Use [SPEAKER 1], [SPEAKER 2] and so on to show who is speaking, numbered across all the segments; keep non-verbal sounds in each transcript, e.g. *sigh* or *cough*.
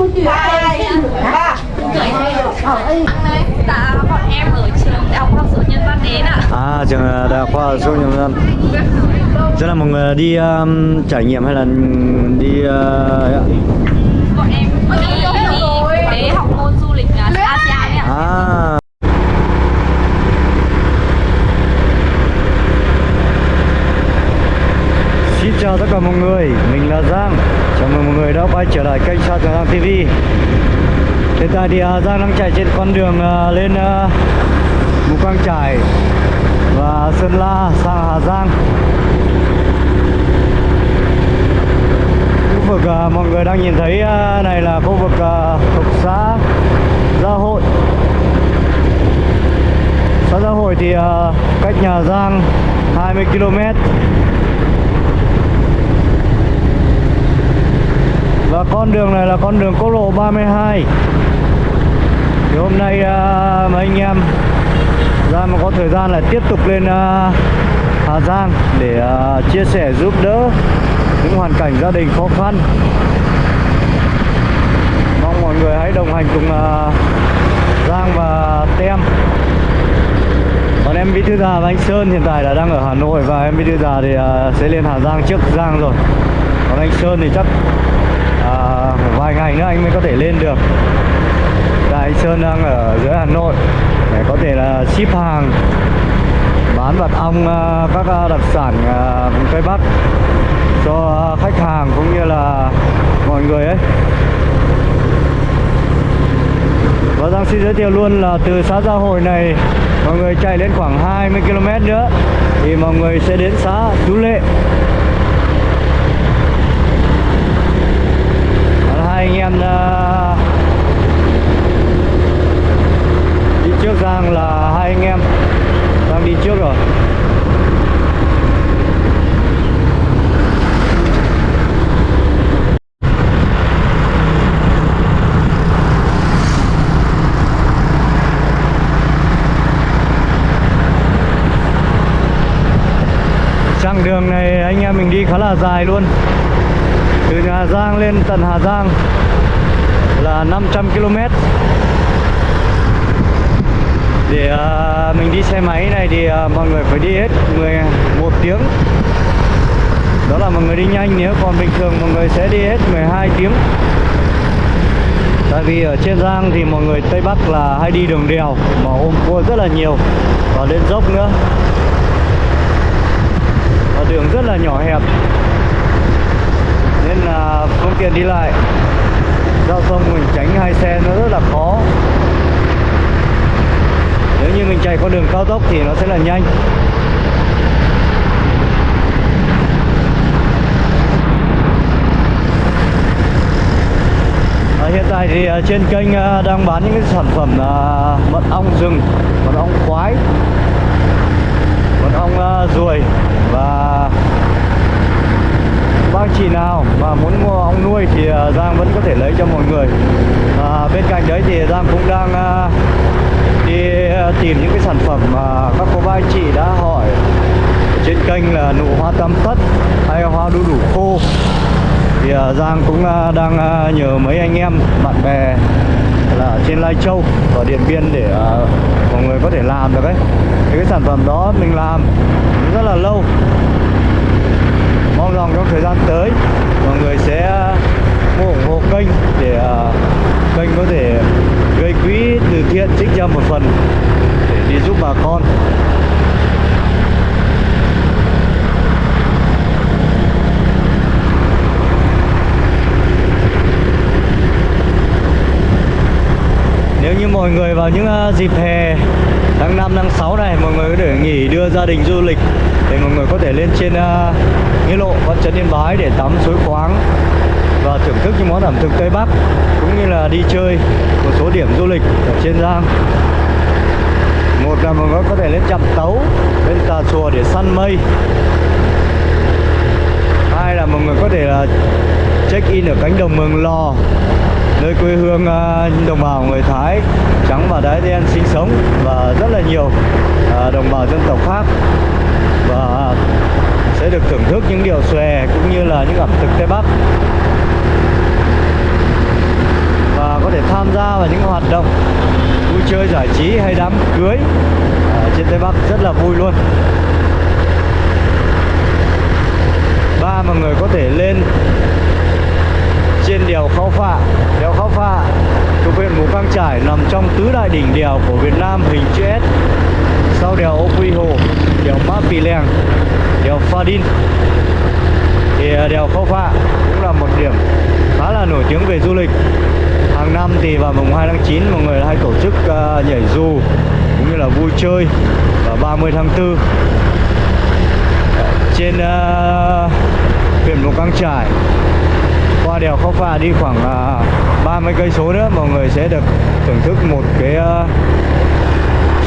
[SPEAKER 1] Dạ, bọn em ở trường Đại học Khoa học Sự Nhân văn đến ạ.
[SPEAKER 2] À trường ờ, đại học khoa học số nhân dân. rất là mọi người đi um, trải nghiệm hay là đi uh.
[SPEAKER 1] Bọn em đi, đi để học môn du lịch uh, ASEAN ạ.
[SPEAKER 2] À. Xin chào tất cả mọi người, mình là Giang Chào mừng mọi người đã quay trở lại kênh Sao Trường Giang TV. Hiện tại thì uh, Giang đang chạy trên con đường uh, lên uh, Mù Căng Trải và Sơn La sang Hà Giang. Khu vực uh, mọi người đang nhìn thấy uh, này là khu vực uh, thuộc xã Gia Hội. Xã Gia Hội thì uh, cách nhà Giang 20 km Và con đường này là con đường quốc lộ 32 Thì hôm nay à, mấy anh em ra mà có thời gian là tiếp tục lên à, Hà Giang để à, chia sẻ giúp đỡ những hoàn cảnh gia đình khó khăn. Mong mọi người hãy đồng hành cùng à, Giang và Tem. Còn em Vĩ Thư Già và anh Sơn hiện tại là đang ở Hà Nội và em Vĩ Thư Già thì uh, sẽ lên Hà Giang trước Giang rồi. Còn anh Sơn thì chắc phải vài ngày nữa anh mới có thể lên được. Đại anh Sơn đang ở dưới Hà Nội, để có thể là ship hàng, bán mật ong à, các à, đặc sản vùng Tây Bắc cho khách hàng cũng như là mọi người ấy. Và Giang xin giới thiệu luôn là từ xã Gia Hội này, mọi người chạy lên khoảng 20 km nữa thì mọi người sẽ đến xã Chú Lệ Còn hai anh em đi trước Giang là hai anh em đang đi trước rồi. Chặng đường này anh em mình đi khá là dài luôn. Từ nhà Giang lên tận Hà Giang là 500 km. Để à, mình đi xe máy này thì à, mọi người phải đi hết 11 tiếng. Đó là mọi người đi nhanh nếu còn bình thường mọi người sẽ đi hết 12 tiếng. Tại vì ở trên Giang thì mọi người Tây Bắc là hay đi đường đèo mà ôm cua rất là nhiều. Và lên dốc nữa. Và đường rất là nhỏ hẹp. Nên là phương tiện đi lại giao thông mình tránh hai xe nó rất là khó. Nếu như mình chạy con đường cao tốc thì nó sẽ là nhanh. À, hiện tại thì à, trên kênh à, đang bán những cái sản phẩm à, mật ong rừng, mật ong khoái, mật ong à, ruồi và bác chị nào mà muốn mua ong nuôi thì à, Giang vẫn có thể lấy cho mọi người. À, bên cạnh đấy thì Giang cũng đang à, đi à, tìm những cái sản phẩm mà các cô bác anh chị đã hỏi trên kênh là nụ hoa tam tất hay hoa đu đủ khô. Thì à, Giang cũng à, đang à, nhờ mấy anh em bạn bè là ở trên Lai Châu và Điện Biên để uh, mọi người có thể làm được ấy. Thì cái sản phẩm đó mình làm rất là lâu vọng trong thời gian tới, mọi người sẽ uh, ủng hộ kênh để uh, kênh có thể gây quỹ từ thiện trích ra một phần để đi giúp bà con. Nếu như mọi người vào những uh, dịp hè tháng 5, tháng 6 này mọi người có thể nghỉ đưa gia đình du lịch để mọi người có thể lên trên uh, nghĩa lộ văn chấn Yên Bái để tắm suối khoáng và thưởng thức những món ẩm thực Tây Bắc cũng như là đi chơi một số điểm du lịch ở trên Giang. Một là mọi người có thể lên chậm tấu lên tà chùa để săn mây. Hai là mọi người có thể là check in ở cánh đồng Mường Lò nơi quê hương à, đồng bào người Thái, trắng và đáy đen sinh sống và rất là nhiều à, đồng bào dân tộc khác. Và sẽ được thưởng thức những điệu xòe cũng như là những ẩm thực Tây Bắc. Và có thể tham gia vào những hoạt động vui chơi giải trí hay đám cưới ở trên Tây Bắc rất là vui luôn. Ba mọi người có thể lên trên đèo Khao Phạ đèo Khao Phạ thuộc huyện Mù Căng Trải nằm trong tứ đại đỉnh đèo của Việt Nam hình chữ S. Sau đèo Ô Quy Hồ đèo Mã Pì Lèng đèo Pha Đin thì à, đèo Khao Phạ cũng là một điểm khá là nổi tiếng về du lịch. Hàng năm thì vào mùng 2 tháng 9 mọi người hay tổ chức à, nhảy dù cũng như là vui chơi vào 30 tháng 4 trên uh, huyện Mù Căng Trải qua đèo Khóc Phà đi khoảng à, uh, 30 cây số nữa mọi người sẽ được thưởng thức một cái uh,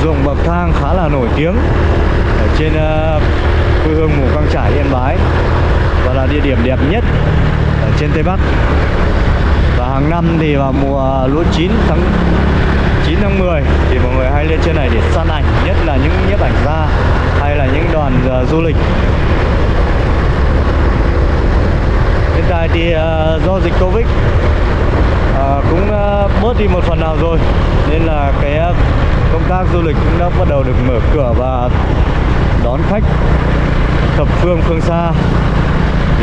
[SPEAKER 2] ruộng bậc thang khá là nổi tiếng ở trên uh, quê hương Mù Căng Trải Yên Bái và là địa điểm đẹp nhất ở trên Tây Bắc. Và hàng năm thì vào mùa lúa chín tháng 9 tháng 10 thì mọi người hay lên trên này để săn ảnh nhất là những nhiếp ảnh gia hay là những đoàn uh, du lịch hiện tại thì ờ, do dịch Covid ờ, cũng ờ, bớt đi một phần nào rồi. Nên là cái công tác du lịch cũng đã bắt đầu được mở cửa và đón khách thập phương phương xa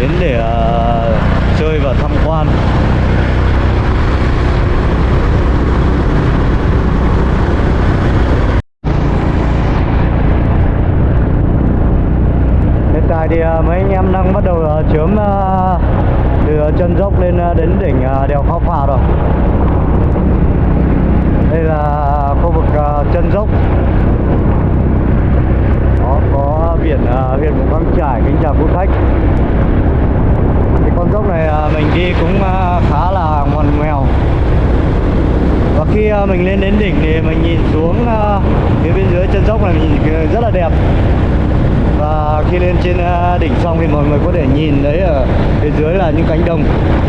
[SPEAKER 2] đến để chơi và tham quan hiện tại thì à, mấy anh em đang bắt đầu à, chớm à, từ chân dốc lên đến đỉnh đèo Khao Phà rồi. Đây là khu vực chân dốc. Đó, có biển huyện Mù Căng Trải kính chào quý khách cái con dốc này mình đi cũng khá là ngoằn ngoèo. Và khi mình lên đến đỉnh thì mình nhìn xuống phía bên dưới chân dốc này mình nhìn rất là đẹp và khi lên trên à, đỉnh xong thì mọi người có thể nhìn thấy ở phía dưới là những cánh đồng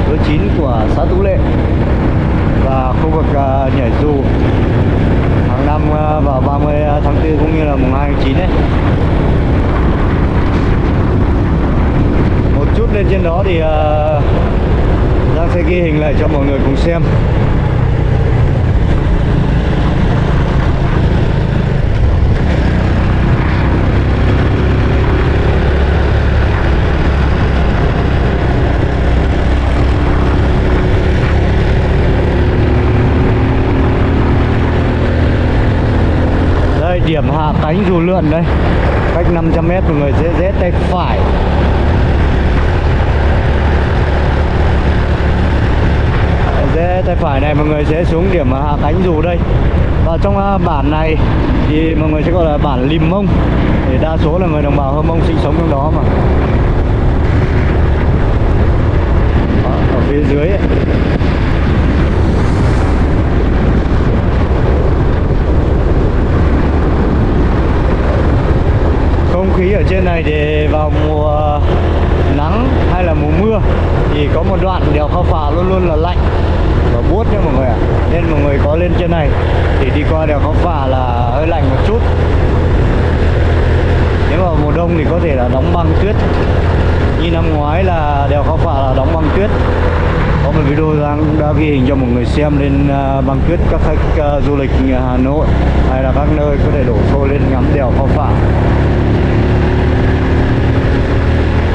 [SPEAKER 2] lúa chín của xã Tú Lệ và khu vực à, nhảy dù. Hàng năm à, vào 30 tháng 4 cũng như là mùng 2 tháng 9 ấy. Một chút lên trên đó thì đang Giang sẽ ghi hình lại cho mọi người cùng xem đây cánh dù lượn đây. Cách 500 m mọi người sẽ dễ tay phải. Dễ tay phải này, mọi người sẽ xuống điểm à, hạ cánh dù đây. Và trong à, bản này thì mọi người sẽ gọi là bản Lim Mông. Thì đa số là người đồng bào Hơ Mông sinh sống trong đó mà. Ở phía dưới ấy. Không khí ở trên này thì vào mùa nắng hay là mùa mưa thì có một đoạn đèo Khao Phạ luôn luôn là lạnh và buốt nha mọi người ạ. Nên mọi người có lên trên này thì đi qua đèo Khao Phạ là hơi lạnh một chút. Nếu mà mùa đông thì có thể là đóng băng tuyết. Như năm ngoái là đèo Khao Phạ là đóng băng tuyết. Có một video đang đã ghi hình cho mọi người xem lên uh, băng tuyết các khách uh, du lịch à, Hà Nội hay là các nơi có thể đổ xô lên ngắm đèo Khao Phạ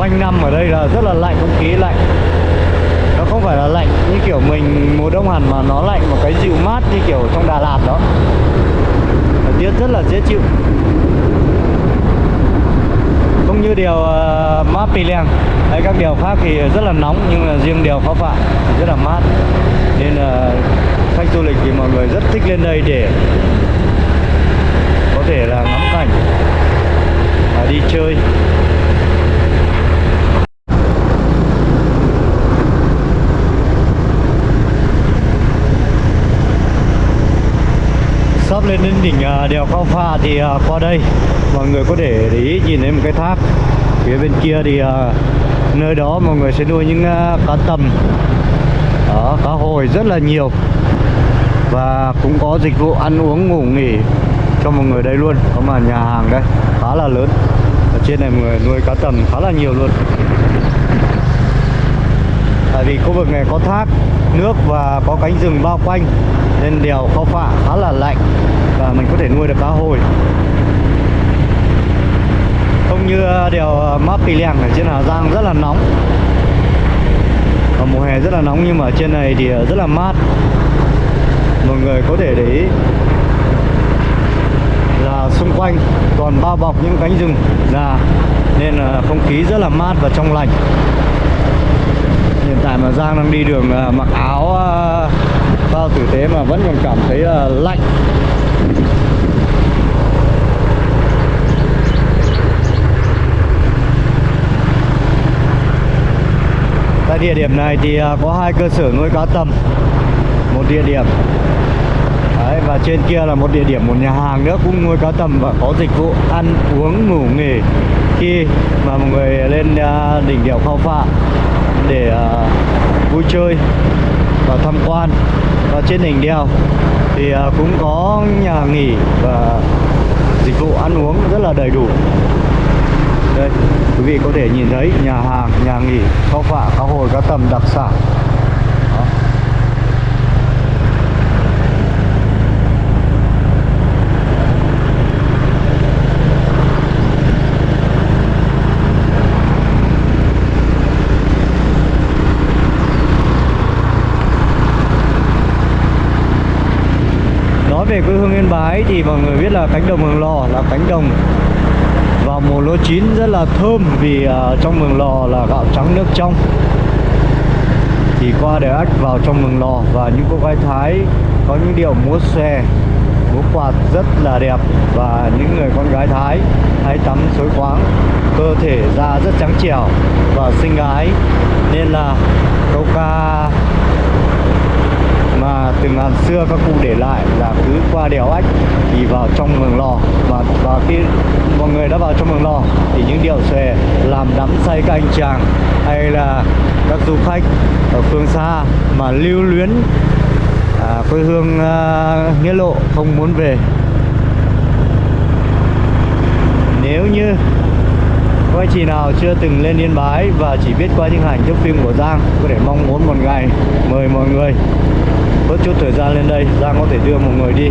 [SPEAKER 2] quanh năm ở đây là rất là lạnh không khí lạnh. Nó không phải là lạnh như kiểu mình mùa đông hẳn mà nó lạnh một cái dịu mát như kiểu trong Đà Lạt đó. Thời tiết rất là dễ chịu. Không như điều uh, mát Pì Lèng hay các điều khác thì rất là nóng nhưng là riêng điều khó phải rất là mát. Nên là khách du lịch thì mọi người rất thích lên đây để có thể là ngắm cảnh và đi chơi. Sắp lên đến đỉnh à, đèo cao pha thì à, qua đây. Mọi người có thể để ý nhìn thấy một cái thác phía bên kia thì à, nơi đó mọi người sẽ nuôi những cá tầm. Đó, cá hồi rất là nhiều. Và cũng có dịch vụ ăn uống ngủ nghỉ cho mọi người đây luôn. Có mà nhà hàng đây khá là lớn. Ở trên này mọi người nuôi cá tầm khá là nhiều luôn tại vì khu vực này có thác, nước và có cánh rừng bao quanh, nên đèo Khao Phạ khá là lạnh và mình có thể nuôi được cá hồi. Không như à, đèo à, Map Pì Lèng ở trên Hà Giang rất là nóng. Và mùa hè rất là nóng nhưng mà ở trên này thì à, rất là mát. Mọi người có thể để ý là xung quanh còn bao bọc những cánh rừng già, nên là không khí rất là mát và trong lành hiện tại mà Giang đang đi đường à, mặc áo à, bao tử tế mà vẫn còn cảm thấy là lạnh. Tại địa điểm này thì à, có hai cơ sở nuôi cá tầm. Một địa điểm Đấy, và trên kia là một địa điểm một nhà hàng nữa cũng nuôi cá tầm và có dịch vụ ăn uống ngủ nghỉ khi mà mọi người lên đỉnh đèo Khao Phạ vui chơi và tham quan. Và trên đỉnh đèo thì à, cũng có nhà nghỉ và dịch vụ ăn uống rất là đầy đủ. Đây, quý vị có thể nhìn thấy nhà hàng, nhà nghỉ, kho phả cá hồi cá tầm đặc sản. Quê hương Yên Bái thì mọi người biết là cánh đồng Mường Lò là cánh đồng vào mùa lúa chín rất là thơm vì à, trong Mường Lò là gạo trắng nước trong. Thì qua để ách vào trong Mường Lò và những cô gái Thái có những điệu múa xòe, múa quạt rất là đẹp và những người con gái Thái hay tắm suối khoáng, cơ thể da rất trắng trẻo và xinh gái. Nên là câu ca mà từng hàng xưa các cụ để lại là cứ qua đèo ách thì vào trong mường lò. Và và khi mọi người đã vào trong mường lò thì những điệu xòe làm đắm say các anh chàng hay là các du khách ở phương xa mà lưu luyến à, quê hương à, nghĩa lộ không muốn về. Nếu như quay anh chị nào chưa từng lên Yên Bái và chỉ biết qua những hành trong phim của Giang có thể mong muốn một ngày mời mọi người bớt chút thời gian lên đây. Giang có thể đưa một người đi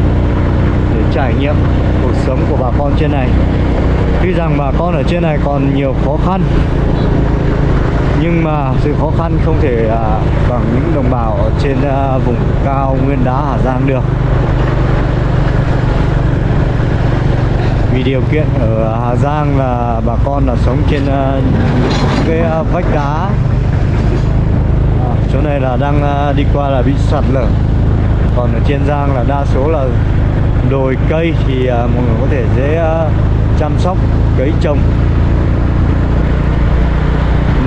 [SPEAKER 2] để trải nghiệm cuộc sống của bà con trên này. Tuy rằng bà con ở trên này còn nhiều khó khăn nhưng mà sự khó khăn không thể à, bằng những đồng bào ở trên à, vùng cao nguyên đá Hà Giang được. Vì điều kiện ở Hà Giang là bà con là sống trên à, cái à, vách đá. À, chỗ này là đang à, đi qua là bị sạt lở còn ở trên Giang là đa số là đồi cây thì à, mọi người có thể dễ à, chăm sóc cấy trồng.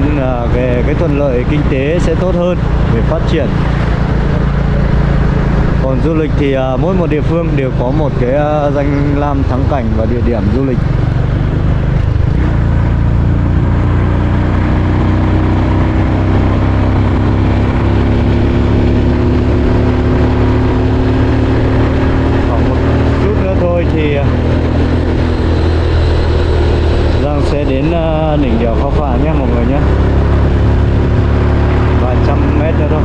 [SPEAKER 2] Nhưng là về cái thuận lợi kinh tế sẽ tốt hơn để phát triển. Còn du lịch thì à, mỗi một địa phương đều có một cái à, danh lam thắng cảnh và địa điểm du lịch khoảng một chút nữa thôi thì à, Giang sẽ đến à, đỉnh đèo Khao Phạ nhé mọi người nhé vài trăm mét nữa thôi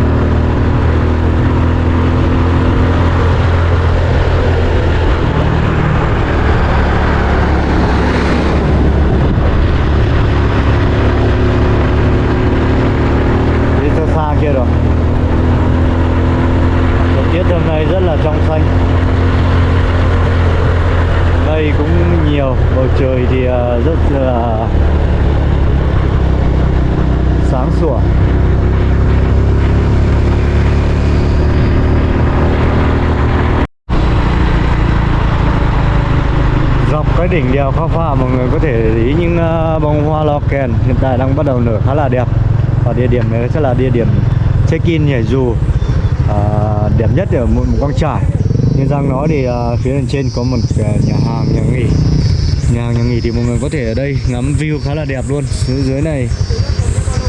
[SPEAKER 2] đi xa xa kia rồi thời tiết hôm nay rất là trong xanh mây cũng nhiều bầu trời thì ờ, rất là sáng sủa cái đỉnh đèo Khao Phạ mọi người có thể để ý những ờ, bông hoa lo kèn hiện tại đang bắt đầu nở khá là đẹp. Và địa điểm này sẽ là địa điểm check-in nhảy dù à, đẹp nhất ở một, một quang trải. Nhưng rằng nói thì à, phía bên trên có một nhà hàng nhà nghỉ. Nhà hàng nhà nghỉ thì mọi người có thể ở đây ngắm view khá là đẹp luôn. Dưới dưới này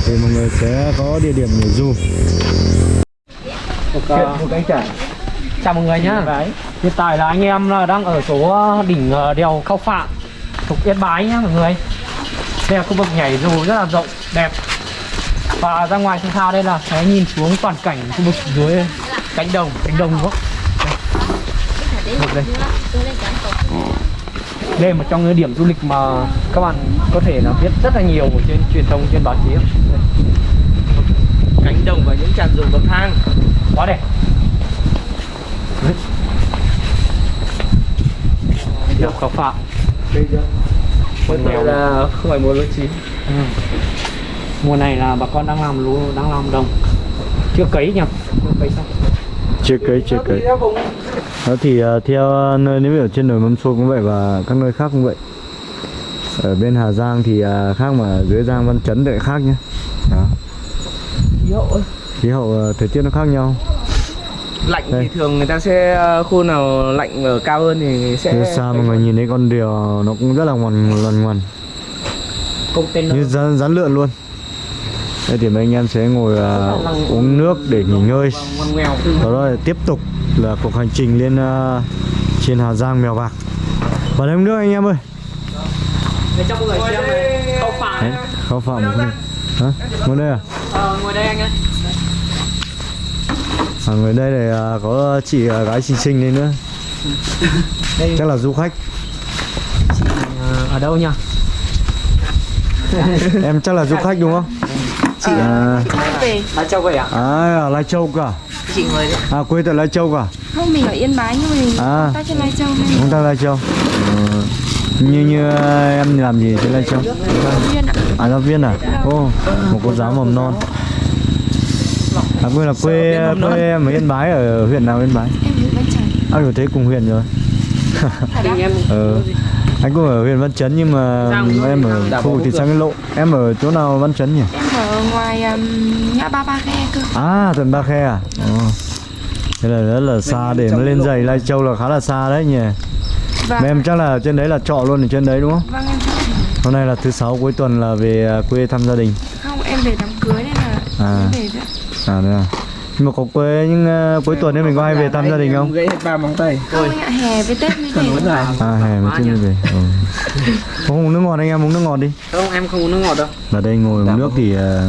[SPEAKER 2] thì mọi người sẽ có địa điểm nhảy dù. Một cánh trải.
[SPEAKER 3] Chào mọi người nhá. Hiện tại là anh em là đang ở số đỉnh ờ, đèo Khao Phạ thuộc Yên Bái nhá mọi người. Đây là khu vực nhảy dù rất là rộng, đẹp. Và ra ngoài sân thao đây là sẽ nhìn xuống toàn cảnh khu vực dưới cánh đồng cánh đồng một đây. Đây là một trong những điểm du lịch mà các bạn có thể là biết rất là nhiều trên truyền thông trên báo chí.
[SPEAKER 4] Cánh đồng và những trạm ruộng bậc thang.
[SPEAKER 3] Quá đẹp Đấy. Điểm khảo phạm
[SPEAKER 4] bây giờ
[SPEAKER 3] Con nghèo.
[SPEAKER 4] là không phải một lúa chín.
[SPEAKER 3] Ừ. mùa này là bà con đang làm lúa đang làm đồng. Chưa cấy nhỉ? Chưa cấy xong.
[SPEAKER 2] Chưa cấy chưa cấy. đó thì à, theo nơi nếu ở trên đồi mâm xôi cũng vậy và các nơi khác cũng vậy. Ở bên Hà Giang thì à, khác mà dưới Giang Văn Chấn lại khác nhé đó.
[SPEAKER 4] khí hậu
[SPEAKER 2] khí hậu à, thời tiết nó khác nhau
[SPEAKER 4] lạnh
[SPEAKER 2] Đây.
[SPEAKER 4] thì thường người ta sẽ ờ, khu nào lạnh ở cao hơn thì sẽ
[SPEAKER 2] từ xa mọi người nhìn thấy con đèo nó cũng rất là ngoằn ngoằn ngoằn. Như rắn, rắn lượn luôn. Đây thì mấy anh em sẽ ngồi à, uống nước để nghỉ ngơi. Sau đó là tiếp tục là cuộc hành trình lên à, trên Hà Giang Mèo Vạc. Vào đây uống nước anh em ơi. Không phạm cái hả? Ngồi đây à?
[SPEAKER 3] Ờ, ngồi đây anh ơi
[SPEAKER 2] à ngồi đây này à, có chị à, gái xinh xinh đây nữa.
[SPEAKER 3] Đây.
[SPEAKER 2] Chắc là du khách.
[SPEAKER 3] Ờ, ở đâu nhỉ? *laughs*
[SPEAKER 2] Em chắc là du khách đúng không? Chị à,
[SPEAKER 1] về.
[SPEAKER 3] Lai Châu vậy à
[SPEAKER 2] à ở Lai Châu cả
[SPEAKER 4] chị người đấy.
[SPEAKER 2] À quê tại Lai Châu cả
[SPEAKER 1] không mình ở yên bái nhưng mà mình
[SPEAKER 2] À.
[SPEAKER 1] ta trên lai châu nên
[SPEAKER 2] chúng ta Lai Châu. Ờ, như như à, em làm gì trên Lai Châu?
[SPEAKER 1] Viên ạ.
[SPEAKER 2] À giáo viên à? Ô một cô giáo mầm non à quê là quê quê em ở Yên Bái ở huyện nào Yên Bái?
[SPEAKER 1] Em huyện văn trần
[SPEAKER 2] à rồi thấy cùng huyện rồi.
[SPEAKER 3] Anh em
[SPEAKER 2] ờ anh cũng ở huyện Văn Chấn nhưng mà em ở khu vực thị xã Nghĩa Lộ. Em ở chỗ nào Văn Chấn nhỉ?
[SPEAKER 1] Em ở ngoài um, ngã ba ba khe cơ.
[SPEAKER 2] À tận Ba Khe à? Ồ. thế là rất là xa để mà lên giày Lai Châu là khá là xa đấy nhỉ?
[SPEAKER 1] Và
[SPEAKER 2] mà em chắc là trên đấy là trọ luôn ở trên đấy đúng không?
[SPEAKER 1] Vâng em
[SPEAKER 2] hôm nay là thứ sáu cuối tuần là về à, quê thăm gia đình.
[SPEAKER 1] Không em về đám cưới nên là
[SPEAKER 2] À.
[SPEAKER 1] em về nữa
[SPEAKER 2] à thế à. Nhưng mà có quê nhưng à, cuối tuần ấy mình có hay về thăm gia đình không?
[SPEAKER 4] gãy hết ba móng tay.
[SPEAKER 1] Không anh ạ hè với tết mới về.
[SPEAKER 4] Là
[SPEAKER 2] à hè mới chưa về. Ừ. có uống nước ngọt anh em? Uống nước ngọt đi.
[SPEAKER 3] Không em không uống nước ngọt đâu.
[SPEAKER 2] Ở đây ngồi uống nước thì à,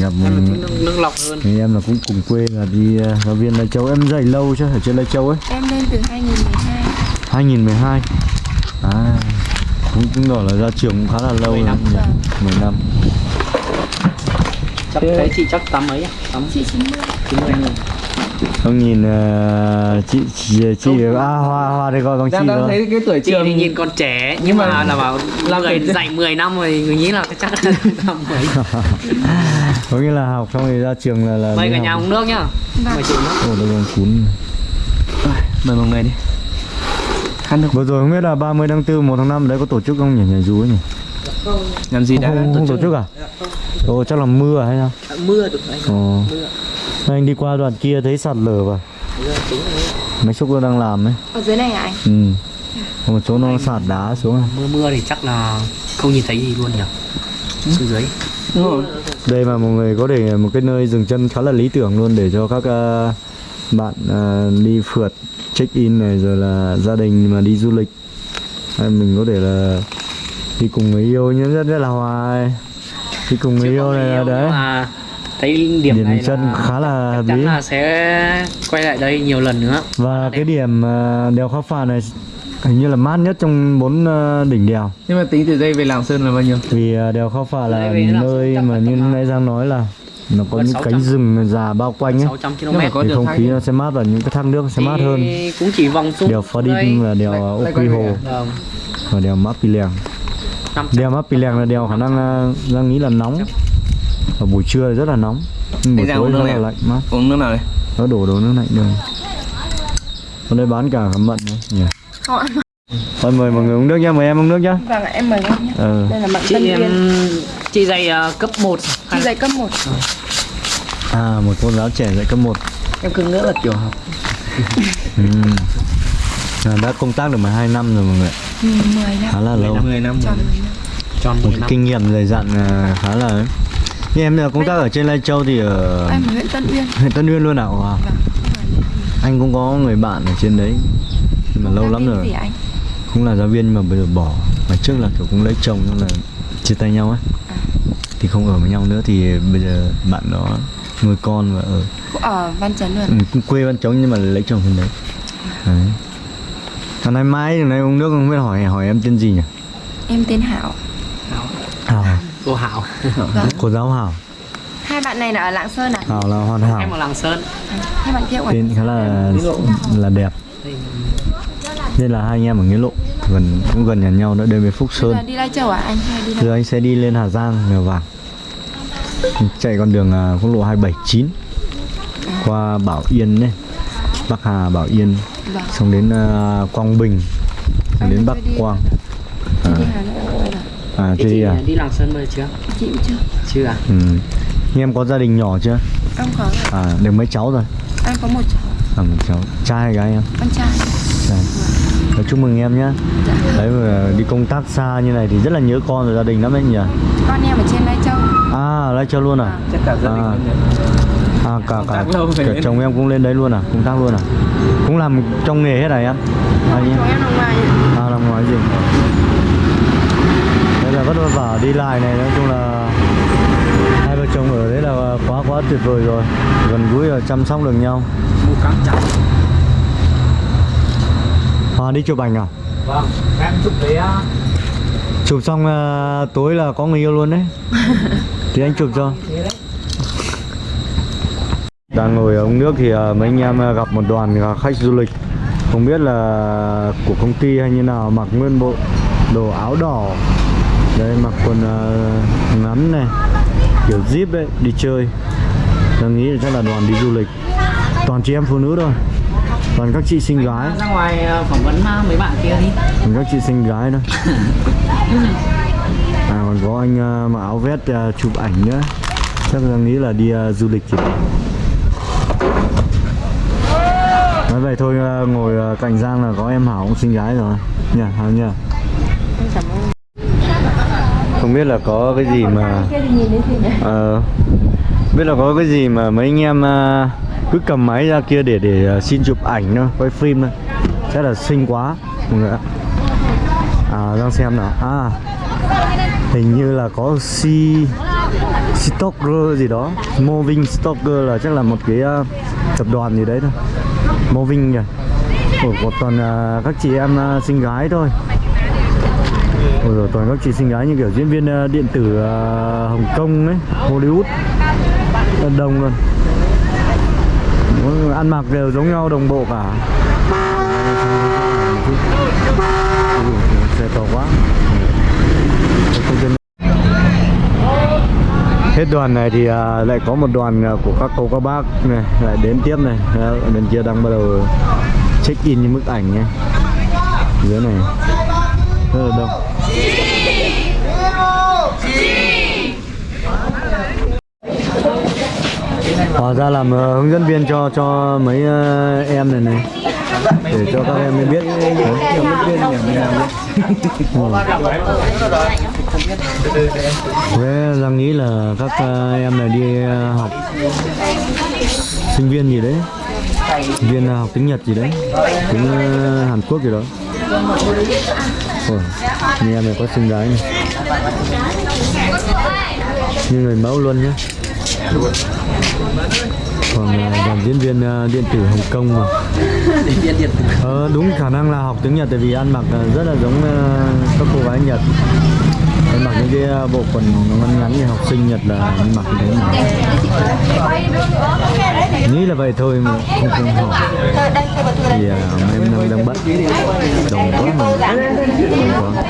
[SPEAKER 2] gặp
[SPEAKER 3] là
[SPEAKER 2] một
[SPEAKER 3] thích nước, nước lọc hơn.
[SPEAKER 2] thì em là cũng cùng quê là đi à, giáo viên Lai Châu. Em dạy lâu chứ ở trên Lai Châu ấy.
[SPEAKER 1] Em lên từ 2012
[SPEAKER 2] 2012 à cũng chứng tỏ là ra trường cũng khá là lâu
[SPEAKER 3] Mười
[SPEAKER 2] rồi.
[SPEAKER 3] năm.
[SPEAKER 2] nhỉ? 10 năm
[SPEAKER 3] chắc thấy chị chắc tắm mấy à? Tắm
[SPEAKER 1] chị 90
[SPEAKER 3] chín mươi
[SPEAKER 2] ông nhìn à, chị chị chị à hoa hoa đây gọi bằng chị
[SPEAKER 4] đang đang
[SPEAKER 2] rồi
[SPEAKER 4] thấy cái tuổi
[SPEAKER 3] chị
[SPEAKER 4] trường
[SPEAKER 3] thì nhìn còn trẻ nhưng mà là bảo là người dạy 10 năm rồi người nghĩ là chắc là *laughs* năm mấy
[SPEAKER 2] có nghĩa là học xong thì ra trường là là
[SPEAKER 3] mời cả nhà uống nước nhá.
[SPEAKER 1] Vâng.
[SPEAKER 3] mời chị uống nước.
[SPEAKER 2] Ồ, đây còn cuốn
[SPEAKER 4] mời mọi người đi. Khăn được
[SPEAKER 2] vừa rồi không biết là 30 tháng 4 1 tháng 5 đấy có tổ chức không nhỉ? Nhảy dù ấy nhỉ
[SPEAKER 4] làm gì
[SPEAKER 2] không,
[SPEAKER 4] đã
[SPEAKER 2] không, không tổ chức à? Ồ chắc là mưa à hay sao?
[SPEAKER 4] Mưa được anh
[SPEAKER 2] ồ anh đi qua đoạn kia thấy sạt lở vào mấy xúc nó đang làm ấy.
[SPEAKER 1] Ở dưới này à anh?
[SPEAKER 2] Ừ. Có một chỗ nó sạt đá xuống à.
[SPEAKER 3] mưa mưa thì chắc là không nhìn thấy gì luôn nhỉ? Xuống dưới.
[SPEAKER 4] Đúng rồi.
[SPEAKER 2] Đây mà mọi người có để một cái nơi dừng chân khá là lý tưởng luôn để cho các ờ, bạn ờ, đi phượt check in này rồi là gia đình mà đi du lịch. Hay mình có thể là đi cùng người yêu nhưng rất rất là hòa đi cùng người yêu này là đấy.
[SPEAKER 3] mà thấy điểm,
[SPEAKER 2] điểm
[SPEAKER 3] này
[SPEAKER 2] chân
[SPEAKER 3] là
[SPEAKER 2] khá là
[SPEAKER 3] chắc là sẽ quay lại đây nhiều lần nữa.
[SPEAKER 2] Và cái điểm ờ, đèo khao phà này hình như là mát nhất trong bốn ờ, đỉnh đèo.
[SPEAKER 4] Nhưng mà tính từ đây về lạng sơn là bao nhiêu?
[SPEAKER 2] Vì ờ, đèo khao phà là nơi mà
[SPEAKER 3] là
[SPEAKER 2] như nãy Giang nói là nó có những
[SPEAKER 3] 600.
[SPEAKER 2] cánh rừng già bao quanh ấy.
[SPEAKER 3] 600 km.
[SPEAKER 4] Có
[SPEAKER 2] thì
[SPEAKER 4] đường
[SPEAKER 2] không khí nó sẽ mát và những cái thác nước sẽ mát hơn.
[SPEAKER 3] Thì cũng chỉ vòng xuống
[SPEAKER 2] đèo Phá Đinh và đèo Ốc
[SPEAKER 4] lại
[SPEAKER 2] Quy Hồ
[SPEAKER 4] về
[SPEAKER 3] vâng.
[SPEAKER 2] và đèo Mã Pì Lèng
[SPEAKER 3] 500
[SPEAKER 2] đèo Mã Pì Lèng là đèo khả năng ờ, Giang nghĩ là nóng. Và buổi trưa rất là nóng. Nhưng buổi tối
[SPEAKER 4] uống nước
[SPEAKER 2] rất là
[SPEAKER 4] à?
[SPEAKER 2] lạnh mát
[SPEAKER 4] uống nước nào đây
[SPEAKER 2] nó đổ đồ nước lạnh rồi ở đây bán cả mận nữa. Nhỉ. Thôi mời mọi người uống nước nhá. Mời em uống nước nhá.
[SPEAKER 1] Vâng em mời anh nhé
[SPEAKER 2] ờ.
[SPEAKER 1] Đây là mận
[SPEAKER 3] chị
[SPEAKER 1] tân
[SPEAKER 3] em
[SPEAKER 1] viên
[SPEAKER 3] chị dạy ờ, cấp 1
[SPEAKER 1] chị dạy cấp 1
[SPEAKER 2] à một cô giáo trẻ dạy cấp 1
[SPEAKER 4] em cứ ngỡ là tiểu học.
[SPEAKER 2] Ừ. à, đã công tác được 12 năm rồi mọi người
[SPEAKER 1] ừ, 10 năm.
[SPEAKER 2] Khá là lâu.
[SPEAKER 4] 10 năm
[SPEAKER 1] tròn 10 năm.
[SPEAKER 3] Tròn
[SPEAKER 2] một
[SPEAKER 3] 10
[SPEAKER 2] cái
[SPEAKER 3] năm.
[SPEAKER 2] kinh nghiệm dày dặn à, khá là ấy. như em là công tác ở trên Lai Châu thì ở
[SPEAKER 1] em ở huyện Tân Uyên.
[SPEAKER 2] huyện Tân Uyên luôn à? Wow.
[SPEAKER 1] vâng
[SPEAKER 2] anh cũng có người bạn ở trên đấy nhưng mà lâu lắm rồi.
[SPEAKER 1] gì anh?
[SPEAKER 2] Cũng là giáo viên nhưng mà bây giờ bỏ. Mà trước là kiểu cũng lấy chồng xong là chia tay nhau ấy. Thì không ở với nhau nữa thì bây giờ bạn đó nuôi con và ở
[SPEAKER 5] ở Văn Chấn luôn
[SPEAKER 2] ừ, cũng quê văn chống nhưng mà lấy chồng bên đấy. Đấy Hôm nay mai hôm nay uống nước không biết hỏi hỏi em tên gì nhỉ?
[SPEAKER 5] Em tên Hảo.
[SPEAKER 2] Hảo. À?
[SPEAKER 3] cô Hảo.
[SPEAKER 2] Cô giáo Hảo.
[SPEAKER 5] Hai bạn này là ở Lạng Sơn à
[SPEAKER 2] Hảo là hoàn hảo.
[SPEAKER 3] Em ở Lạng Sơn.
[SPEAKER 5] Hai bạn kia ở
[SPEAKER 2] tên khá là là đẹp. Nên là hai anh em ở nghĩa lộ gần cũng gần nhà nhau nữa đến với Phúc Sơn.
[SPEAKER 5] Bây giờ đi Lai Châu à? Anh hay đi đâu
[SPEAKER 2] giờ anh sẽ đi lên Hà Giang Mèo Vàng. Chạy con đường à, quốc lộ 279 qua Bảo Yên đấy Bắc Hà Bảo Yên
[SPEAKER 5] Vâng.
[SPEAKER 2] xong đến à, Quang Bình xong
[SPEAKER 5] Anh
[SPEAKER 2] đến Bắc
[SPEAKER 5] đi-
[SPEAKER 2] Quang.
[SPEAKER 5] Chị đi Hà Nội.
[SPEAKER 2] À.
[SPEAKER 3] Thế chị
[SPEAKER 2] à?
[SPEAKER 3] đi Lạng Sơn giờ chưa?
[SPEAKER 5] Chị cũng chưa.
[SPEAKER 3] Chưa à?
[SPEAKER 2] Ừ. Nhưng em có gia đình nhỏ chưa?
[SPEAKER 5] Em có rồi.
[SPEAKER 2] à được mấy cháu rồi?
[SPEAKER 5] Em có một cháu.
[SPEAKER 2] À một cháu. Trai hay gái em?
[SPEAKER 5] Con trai.
[SPEAKER 2] Trai. Nói chúc mừng em nhé
[SPEAKER 5] dạ.
[SPEAKER 2] đấy mà đi công tác xa như này thì rất là nhớ con và gia đình lắm đấy nhỉ?
[SPEAKER 5] Con em ở trên Lai Châu.
[SPEAKER 2] À Lai Châu luôn à?
[SPEAKER 3] Chắc cả gia đình
[SPEAKER 2] À. À cả cả, cả chồng em cũng lên đấy luôn à, công tác luôn à. Cũng làm trong nghề hết này em. À,
[SPEAKER 5] ở ngoài
[SPEAKER 2] à làm ngoài gì? Đây là vất vả đi lại này nói chung là hai vợ chồng ở đấy là quá quá tuyệt vời rồi. Gần gũi và chăm sóc được nhau. Hòa đi chụp ảnh à?
[SPEAKER 3] vâng em chụp đấy á
[SPEAKER 2] Chụp xong à, tối là có người yêu luôn đấy. *laughs* thì anh chụp cho. Đang ngồi ở ống nước thì à, mấy anh em à, gặp một đoàn khách du lịch. Không biết là của công ty hay như nào Mặc nguyên bộ đồ áo đỏ. Đây mặc quần à, ngắn này Kiểu zip đấy, đi chơi. Tôi nghĩ là chắc là đoàn đi du lịch. Toàn chị em phụ nữ thôi. Toàn các chị xinh gái.
[SPEAKER 3] Ra ngoài ờ, phỏng vấn ờ, mấy bạn kia đi.
[SPEAKER 2] Toàn các chị xinh gái thôi. À còn có anh à, mặc áo vest à, chụp ảnh nữa. Chắc là nghĩ là đi à, du lịch chị Nói vậy thôi ờ, ngồi ờ, cạnh Giang là có em Hảo cũng xinh gái rồi. Nhờ Hảo nhờ. Không biết là có cái gì mà
[SPEAKER 5] kia
[SPEAKER 2] Biết là có cái gì mà mấy anh em uh, cứ cầm máy ra kia để để xin chụp ảnh thôi, quay phim thôi. Chắc là xinh quá mọi người ạ. À Giang xem nào. À Hình như là có si Stalker gì đó. Moving Stalker là chắc là một cái uh, tập đoàn gì đấy thôi. Moving nhỉ Ủa, có toàn uh, các chị em à, uh, xinh gái thôi. Ủa, rồi toàn các chị xinh gái như kiểu diễn viên uh, điện tử uh, Hồng Kông ấy, Hollywood. Rất đông luôn. Mỗi- Ăn mặc đều giống nhau đồng bộ cả. Ui, Xe to quá. Hết đoàn này thì à, lại có một đoàn à, của các cô các bác này lại đến tiếp này. Đó, bên kia đang bắt đầu check in những bức ảnh nhé. Dưới này. Rất là đông. Hóa ra làm ờ, hướng dẫn viên cho cho mấy ờ, em này này. Để cho các em biết Thế Giang nghĩ là các ờ, em này đi ờ, học sinh viên gì đấy viên ờ, học tiếng Nhật gì đấy tiếng Hàn Quốc gì đó. Ôi, như em này có xinh gái này như người mẫu luôn nhá. Còn ờ, dàn diễn viên điện tử Hồng Kông mà. Ờ, đúng khả năng là học tiếng Nhật tại vì ăn mặc rất là giống các cô gái Nhật. Ăn mặc những cái ờ, bộ quần ngắn ngắn như học sinh Nhật là mình mặc như thế mà. Nghĩ là vậy thôi mà không không hỏi. Thì ờ, em đang, đang bận. Đồng quá mà. Đồng quá.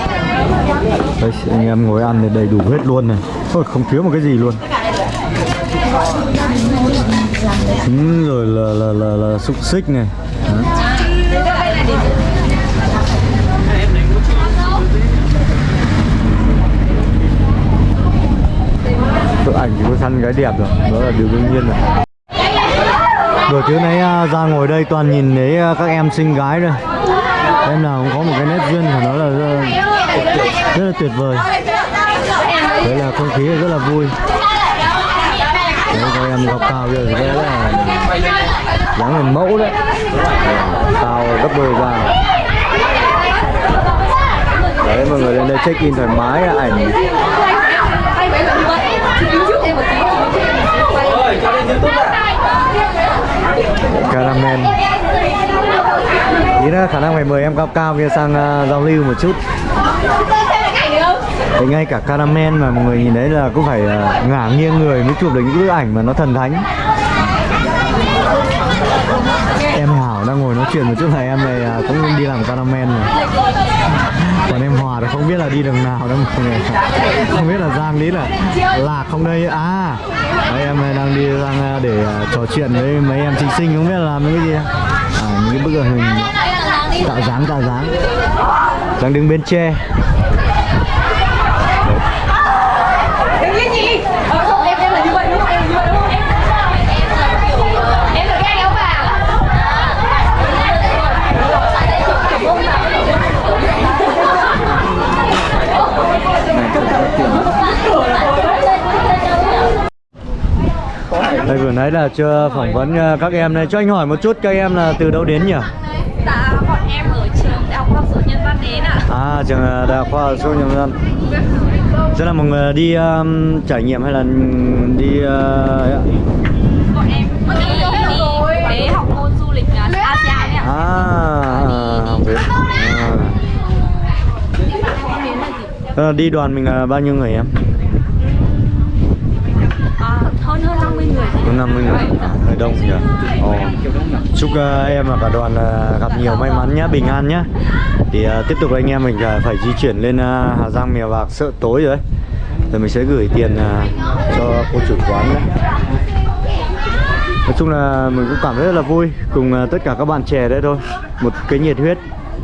[SPEAKER 2] Anh em ngồi ăn thì đầy đủ hết luôn này. Thôi không thiếu một cái gì luôn. Ừ, rồi là là là, là xúc xích này. Đó. Chụp ảnh thì có săn gái đẹp rồi. Đó là điều đương nhiên rồi. Buổi tối nay ra ngồi đây toàn nhìn thấy à, các em xinh gái rồi em nào cũng có một cái nét duyên phải nói là rất, rất là tuyệt vời. Đấy là không khí rất là vui. Đấy các em gặp cao giờ thì rất là dáng hình mẫu đấy. Cao gấp đôi ra đấy mọi người lên đây check in thoải mái ảnh caramel. Ý là khả năng phải mời em cao cao kia sang uh, giao lưu một chút. Thì ngay cả caramel mà mọi người nhìn thấy là cũng phải uh, ngả nghiêng người mới chụp được những bức ảnh mà nó thần thánh em chuyển một chút này em này cũng đi làm cameraman rồi còn em Hòa thì không biết là đi đường nào đâu mọi người. Không biết là Giang lý là lạc không đây. À đấy, em này đang đi sang à, để à, trò chuyện với mấy em thí sinh không biết là làm cái gì. À những cái bức hình tạo dáng tạo dáng. Đang đứng bên tre. Đây vừa nãy là chưa phỏng vấn à, các em này cho anh hỏi một chút các em là từ đâu đến nhỉ?
[SPEAKER 1] Dạ bọn em ở trường Đại học Khoa học Nhân văn đến ạ.
[SPEAKER 2] À trường ờ, đại học khoa học số nhân dân Rất là mọi người đi um, trải nghiệm hay là đi uh, ấy ạ?
[SPEAKER 1] Bọn em đi, đi để học môn du lịch ASEAN ạ.
[SPEAKER 2] À, học về à. Thế là đi đoàn mình là bao nhiêu người em?
[SPEAKER 1] à, Hơn hơn 50 người
[SPEAKER 2] có 50 người, hơi đông nhỉ? Ồ. Chúc uh, em và cả đoàn uh, gặp nhiều may mắn nhé, bình an nhé Thì uh, tiếp tục anh em mình uh, phải di chuyển lên uh, Hà Giang Mèo Vạc sợ tối rồi đấy Rồi mình sẽ gửi tiền uh, cho cô chủ quán đấy Nói chung là mình cũng cảm thấy rất là vui cùng uh, tất cả các bạn trẻ đấy thôi. Một cái nhiệt huyết,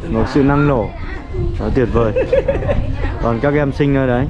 [SPEAKER 2] một sự năng nổ. Đó, tuyệt vời. Còn các em sinh ở đấy.